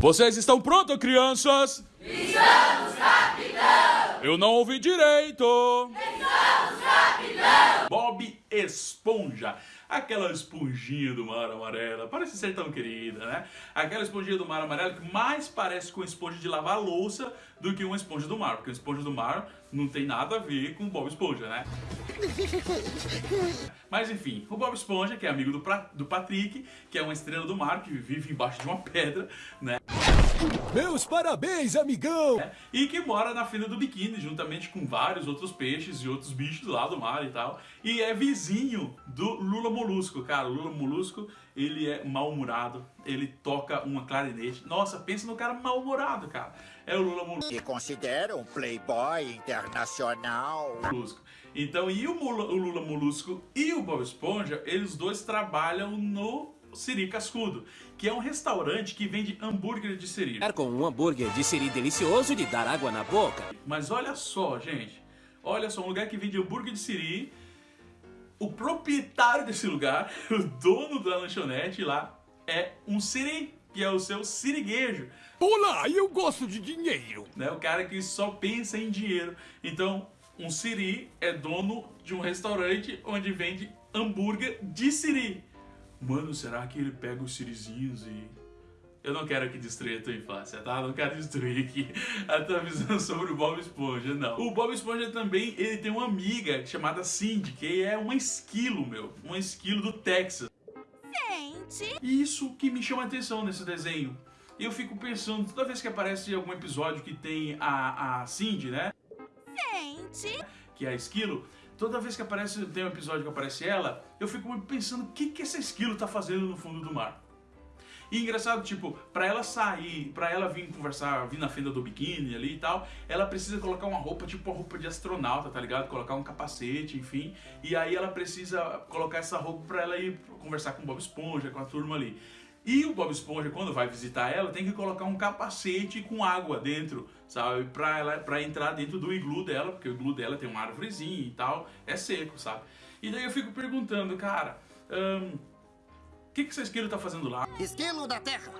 Vocês estão prontos, crianças? Estamos, capitão! Eu não ouvi direito! Bob Esponja. Aquela esponjinha do mar amarela, parece ser tão querida, né? Aquela esponjinha do mar amarelo que mais parece com esponja de lavar louça do que uma esponja do mar, porque a esponja do mar não tem nada a ver com Bob Esponja, né? Mas enfim, o Bob Esponja, que é amigo do, pra, do Patrick, que é uma estrela do mar, que vive embaixo de uma pedra, né? Meus parabéns, amigão! E que mora na fila do biquíni, juntamente com vários outros peixes e outros bichos lá do mar e tal. E é vizinho do Lula Molusco, cara. O Lula Molusco, ele é mal-humorado, ele toca uma clarinete. Nossa, pensa no cara mal-humorado, cara. É o Lula Molusco. E considera um playboy internacional. Molusco. Então, e o, Mula, o Lula Molusco e o Bob Esponja, eles dois trabalham no Siri Cascudo, que é um restaurante que vende hambúrguer de siri. Com um hambúrguer de siri delicioso de dar água na boca. Mas olha só, gente. Olha só, um lugar que vende hambúrguer de siri. O proprietário desse lugar, o dono da lanchonete lá, é um siri, que é o seu siriguejo. Olá, eu gosto de dinheiro. Né? O cara que só pensa em dinheiro. Então, um siri é dono de um restaurante onde vende hambúrguer de siri. Mano, será que ele pega os sirizinhos e... Eu não quero aqui destruir a tua infância, tá? Não quero destruir aqui a tua visão sobre o Bob Esponja, não. O Bob Esponja também, ele tem uma amiga chamada Cindy, que é um esquilo, meu. Um esquilo do Texas. Gente! Isso que me chama a atenção nesse desenho. Eu fico pensando, toda vez que aparece algum episódio que tem a, a Cindy, né? Gente! Que é a esquilo, toda vez que aparece, tem um episódio que aparece ela, eu fico pensando o que, que essa esquilo tá fazendo no fundo do mar. E engraçado, tipo, pra ela sair, pra ela vir conversar, vir na fenda do biquíni ali e tal, ela precisa colocar uma roupa, tipo uma roupa de astronauta, tá ligado? Colocar um capacete, enfim. E aí ela precisa colocar essa roupa pra ela ir conversar com o Bob Esponja, com a turma ali. E o Bob Esponja, quando vai visitar ela, tem que colocar um capacete com água dentro, sabe? Pra, ela, pra entrar dentro do iglu dela, porque o iglu dela tem uma árvorezinha e tal, é seco, sabe? E daí eu fico perguntando, cara, um, o que, que esse esquilo tá fazendo lá? Esquilo da terra.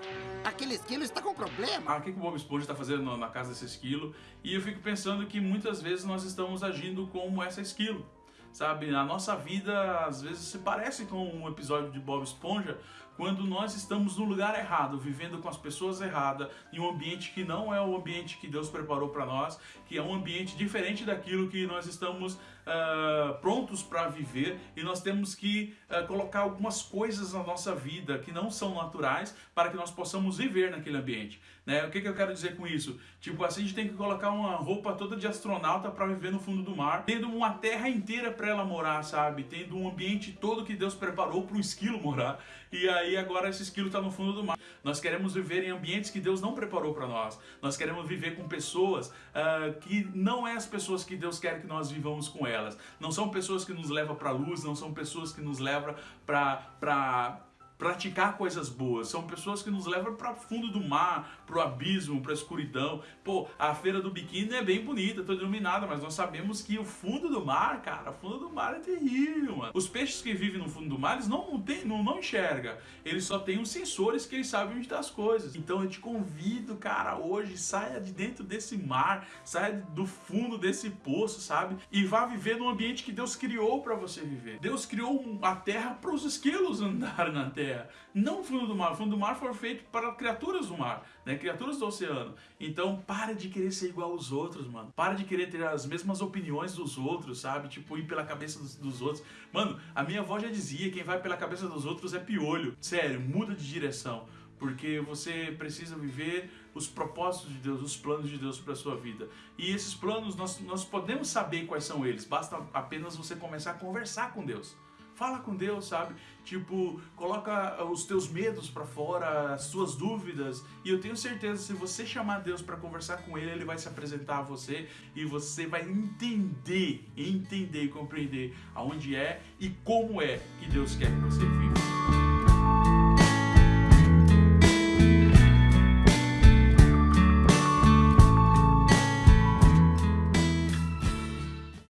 Aquele esquilo está com problema. Ah, o que, que o Bob Esponja está fazendo na casa desse esquilo? E eu fico pensando que muitas vezes nós estamos agindo como essa esquilo. Sabe, a nossa vida às vezes se parece com um episódio de Bob Esponja quando nós estamos no lugar errado, vivendo com as pessoas erradas, em um ambiente que não é o ambiente que Deus preparou para nós, que é um ambiente diferente daquilo que nós estamos uh, prontos para viver e nós temos que uh, colocar algumas coisas na nossa vida que não são naturais para que nós possamos viver naquele ambiente. Né? O que, que eu quero dizer com isso? Tipo assim, a gente tem que colocar uma roupa toda de astronauta para viver no fundo do mar, tendo uma terra inteira para ela morar, sabe? Tendo um ambiente todo que Deus preparou para o esquilo morar. E aí agora esse esquilo está no fundo do mar. Nós queremos viver em ambientes que Deus não preparou para nós. Nós queremos viver com pessoas uh, que não é as pessoas que Deus quer que nós vivamos com elas. Não são pessoas que nos levam para a luz, não são pessoas que nos levam para praticar coisas boas. São pessoas que nos levam para fundo do mar, para o abismo, para a escuridão. Pô, a feira do biquíni é bem bonita, toda iluminada, mas nós sabemos que o fundo do mar, cara, o fundo do mar é terrível, mano. Os peixes que vivem no fundo do mar, eles não, tem, não, não enxergam. Eles só têm os sensores que eles sabem onde estão tá as coisas. Então eu te convido, cara, hoje, saia de dentro desse mar, saia do fundo desse poço, sabe? E vá viver num ambiente que Deus criou para você viver. Deus criou a terra para os esquilos andarem na terra terra, não o fundo do mar. O fundo do mar foi feito para criaturas do mar, né? criaturas do oceano. Então, para de querer ser igual aos outros, mano. Para de querer ter as mesmas opiniões dos outros, sabe? Tipo, ir pela cabeça dos, dos outros. Mano, a minha avó já dizia, quem vai pela cabeça dos outros é piolho. Sério, muda de direção porque você precisa viver os propósitos de Deus, os planos de Deus para a sua vida. E esses planos, nós, nós podemos saber quais são eles, basta apenas você começar a conversar com Deus. Fala com Deus, sabe? Tipo, coloca os teus medos para fora, as suas dúvidas. E eu tenho certeza, se você chamar Deus para conversar com Ele, Ele vai se apresentar a você e você vai entender, entender e compreender aonde é e como é que Deus quer que você viva.